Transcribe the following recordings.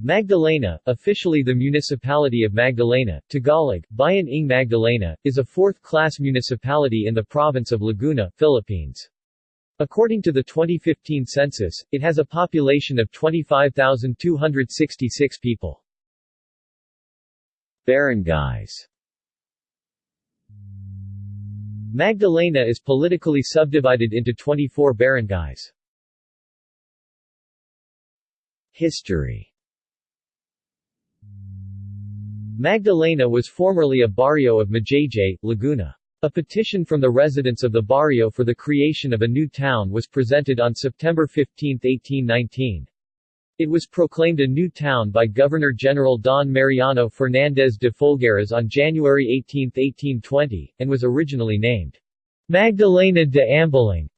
Magdalena, officially the Municipality of Magdalena, Tagalog, Bayan ng Magdalena, is a fourth-class municipality in the province of Laguna, Philippines. According to the 2015 census, it has a population of 25,266 people. Barangays Magdalena is politically subdivided into 24 barangays. History Magdalena was formerly a barrio of Majayjay, Laguna. A petition from the residents of the barrio for the creation of a new town was presented on September 15, 1819. It was proclaimed a new town by Governor-General Don Mariano Fernandez de Folgueras on January 18, 1820, and was originally named Magdalena de Ambaling.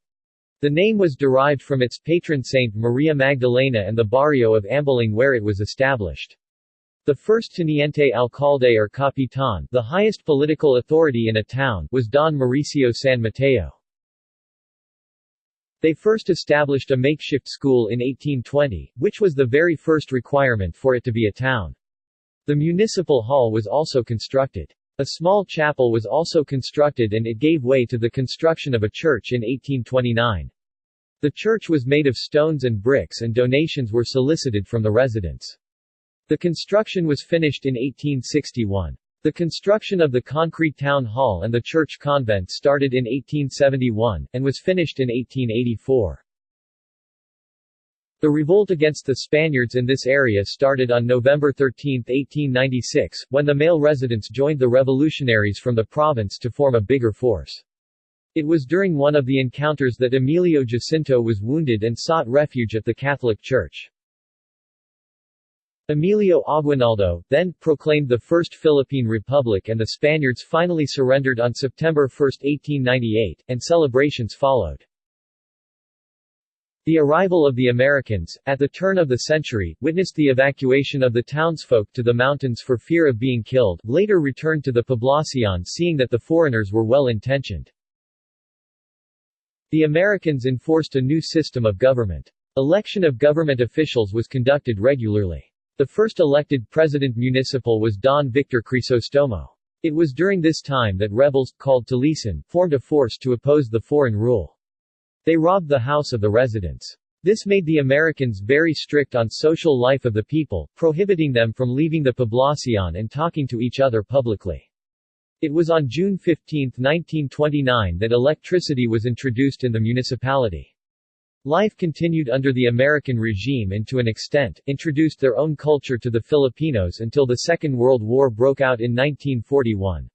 The name was derived from its patron saint Maria Magdalena and the barrio of Ambaling where it was established. The first teniente alcalde or capitan the highest political authority in a town was Don Mauricio San Mateo. They first established a makeshift school in 1820, which was the very first requirement for it to be a town. The municipal hall was also constructed. A small chapel was also constructed and it gave way to the construction of a church in 1829. The church was made of stones and bricks and donations were solicited from the residents. The construction was finished in 1861. The construction of the concrete town hall and the church convent started in 1871, and was finished in 1884. The revolt against the Spaniards in this area started on November 13, 1896, when the male residents joined the revolutionaries from the province to form a bigger force. It was during one of the encounters that Emilio Jacinto was wounded and sought refuge at the Catholic Church. Emilio Aguinaldo, then, proclaimed the First Philippine Republic and the Spaniards finally surrendered on September 1, 1898, and celebrations followed. The arrival of the Americans, at the turn of the century, witnessed the evacuation of the townsfolk to the mountains for fear of being killed, later returned to the Poblacion seeing that the foreigners were well-intentioned. The Americans enforced a new system of government. Election of government officials was conducted regularly. The first elected president municipal was Don Victor Crisostomo. It was during this time that rebels, called Talisan, formed a force to oppose the foreign rule. They robbed the house of the residents. This made the Americans very strict on social life of the people, prohibiting them from leaving the poblacion and talking to each other publicly. It was on June 15, 1929 that electricity was introduced in the municipality. Life continued under the American regime and to an extent, introduced their own culture to the Filipinos until the Second World War broke out in 1941.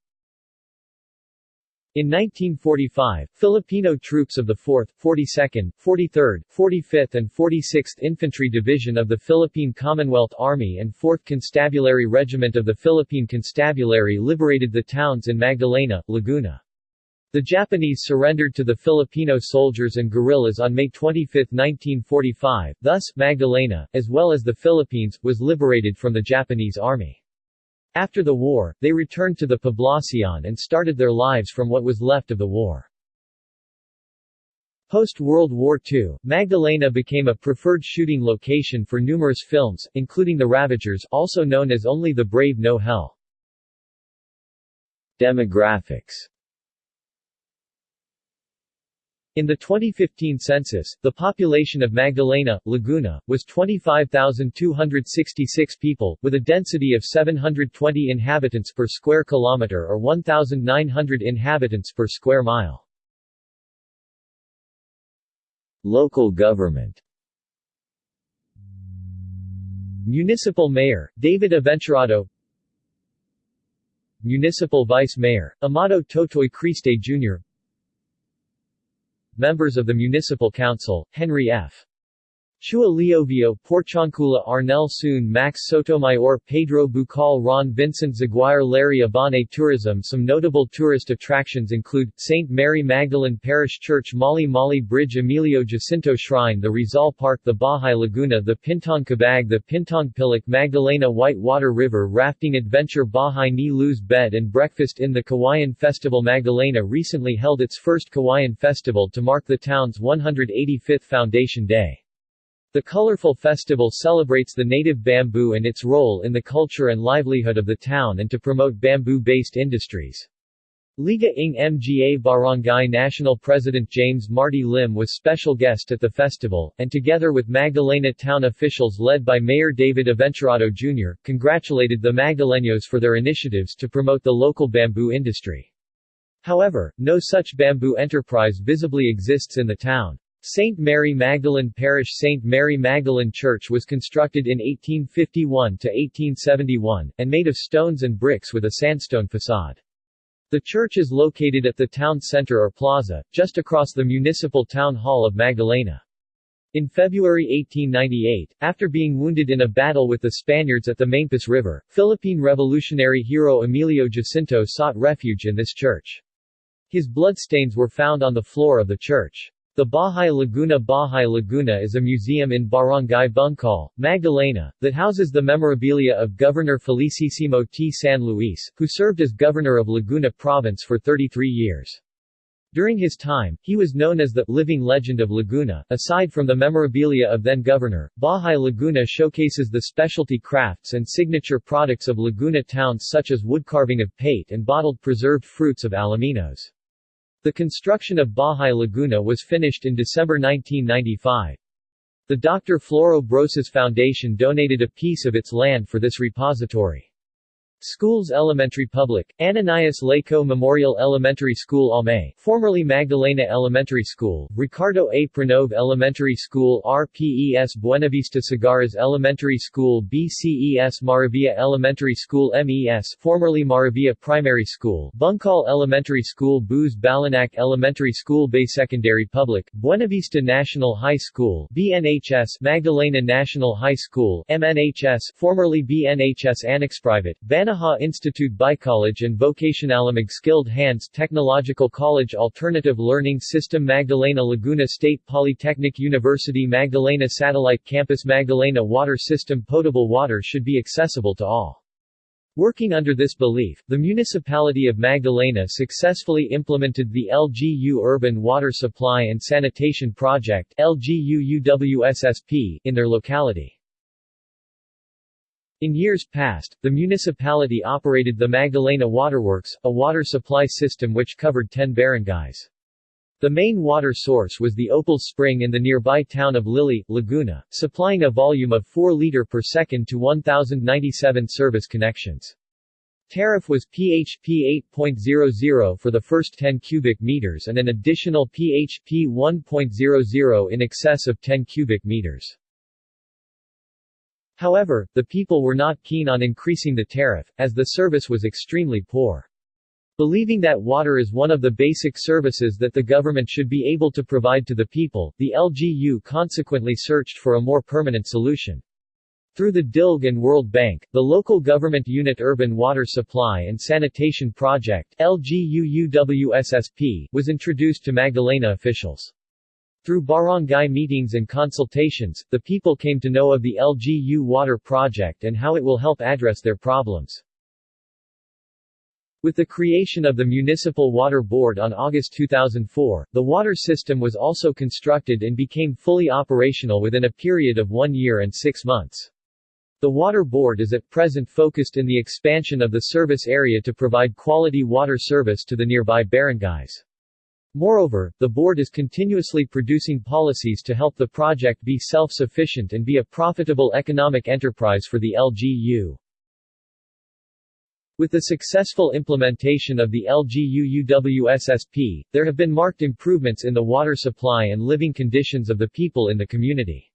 In 1945, Filipino troops of the 4th, 42nd, 43rd, 45th and 46th Infantry Division of the Philippine Commonwealth Army and 4th Constabulary Regiment of the Philippine Constabulary liberated the towns in Magdalena, Laguna. The Japanese surrendered to the Filipino soldiers and guerrillas on May 25, 1945, thus, Magdalena, as well as the Philippines, was liberated from the Japanese army. After the war, they returned to the Poblacion and started their lives from what was left of the war. Post-World War II, Magdalena became a preferred shooting location for numerous films, including The Ravagers also known as Only the Brave Know Hell. Demographics in the 2015 census, the population of Magdalena, Laguna, was 25,266 people, with a density of 720 inhabitants per square kilometer or 1,900 inhabitants per square mile. Local government Municipal Mayor, David Aventurado Municipal Vice Mayor, Amado Totoy Criste Jr. Members of the Municipal Council, Henry F. Chua Leovio Porciuncula Arnel Soon Max Sotomayor Pedro Bucal Ron Vincent Zaguire Larry Abane Tourism Some notable tourist attractions include, St. Mary Magdalene Parish Church Mali Mali Bridge Emilio Jacinto Shrine The Rizal Park The Bahay Laguna The Pintong Kabag The Pintong Pilak Magdalena White Water River Rafting Adventure Bahay Ni Luz Bed and Breakfast in the Kawayan Festival Magdalena recently held its first Kawayan Festival to mark the town's 185th Foundation Day. The colorful festival celebrates the native bamboo and its role in the culture and livelihood of the town and to promote bamboo-based industries. Liga ng Mga Barangay National President James Marty Lim was special guest at the festival, and together with Magdalena town officials led by Mayor David Aventurado Jr., congratulated the Magdaleños for their initiatives to promote the local bamboo industry. However, no such bamboo enterprise visibly exists in the town. St. Mary Magdalene Parish St. Mary Magdalene Church was constructed in 1851–1871, and made of stones and bricks with a sandstone facade. The church is located at the town center or plaza, just across the municipal town hall of Magdalena. In February 1898, after being wounded in a battle with the Spaniards at the Maimpis River, Philippine revolutionary hero Emilio Jacinto sought refuge in this church. His bloodstains were found on the floor of the church. The Bahay Laguna Bahay Laguna is a museum in Barangay Bungkal, Magdalena, that houses the memorabilia of Governor Felicissimo T. San Luis, who served as governor of Laguna Province for 33 years. During his time, he was known as the living legend of Laguna. Aside from the memorabilia of then governor, Bahay Laguna showcases the specialty crafts and signature products of Laguna towns such as woodcarving of Paete and bottled preserved fruits of Alaminos. The construction of Bahay Laguna was finished in December 1995. The Dr. Floro Brosas Foundation donated a piece of its land for this repository. Schools Elementary Public, Ananias Laco Memorial Elementary School Almay, formerly Magdalena Elementary School, Ricardo A. Pranove Elementary School RPES Buenavista Sagaras Elementary School BCES Maravilla Elementary School MES formerly Maravilla Primary School, Bungkal Elementary School Booz Balanac Elementary School Bay Secondary Public, Buenavista National High School BNHS Magdalena National High School MNHS formerly BNHS Annex Private, Banahaw Yamaha Institute College and Vocationalamig Skilled Hands Technological College Alternative Learning System Magdalena Laguna State Polytechnic University Magdalena Satellite Campus Magdalena Water System Potable water should be accessible to all. Working under this belief, the municipality of Magdalena successfully implemented the LGU Urban Water Supply and Sanitation Project LGU-UWSSP in their locality. In years past, the municipality operated the Magdalena Waterworks, a water supply system which covered 10 barangays. The main water source was the Opal Spring in the nearby town of Liliw, Laguna, supplying a volume of 4 liter per second to 1,097 service connections. Tariff was PHP 8.00 for the first 10 cubic meters and an additional PHP 1.00 in excess of 10 cubic meters. However, the people were not keen on increasing the tariff, as the service was extremely poor. Believing that water is one of the basic services that the government should be able to provide to the people, the LGU consequently searched for a more permanent solution. Through the DILG and World Bank, the Local Government Unit Urban Water Supply and Sanitation Project was introduced to Magdalena officials. Through barangay meetings and consultations, the people came to know of the LGU water project and how it will help address their problems. With the creation of the Municipal Water Board on August 2004, the water system was also constructed and became fully operational within a period of one year and six months. The Water Board is at present focused in the expansion of the service area to provide quality water service to the nearby barangays. Moreover, the board is continuously producing policies to help the project be self-sufficient and be a profitable economic enterprise for the LGU. With the successful implementation of the LGU-UWSSP, there have been marked improvements in the water supply and living conditions of the people in the community.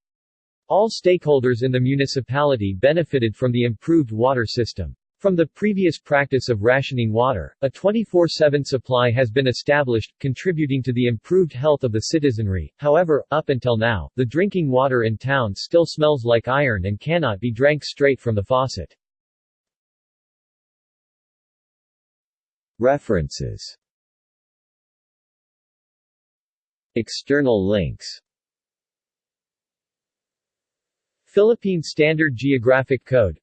All stakeholders in the municipality benefited from the improved water system. From the previous practice of rationing water, a 24-7 supply has been established, contributing to the improved health of the citizenry. However, up until now, the drinking water in town still smells like iron and cannot be drank straight from the faucet. References External links Philippine Standard Geographic Code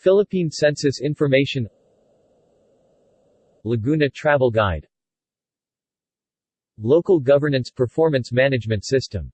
Philippine Census Information Laguna Travel Guide Local Governance Performance Management System